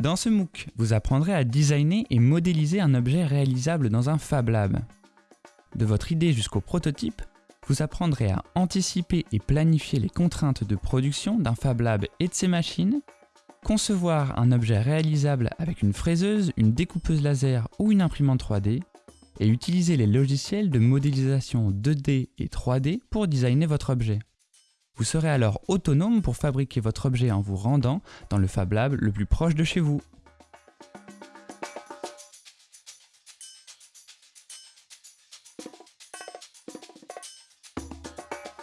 Dans ce MOOC, vous apprendrez à designer et modéliser un objet réalisable dans un Fab Lab. De votre idée jusqu'au prototype, vous apprendrez à anticiper et planifier les contraintes de production d'un Fab Lab et de ses machines, concevoir un objet réalisable avec une fraiseuse, une découpeuse laser ou une imprimante 3D, et utiliser les logiciels de modélisation 2D et 3D pour designer votre objet. Vous serez alors autonome pour fabriquer votre objet en vous rendant dans le Fab Lab le plus proche de chez vous.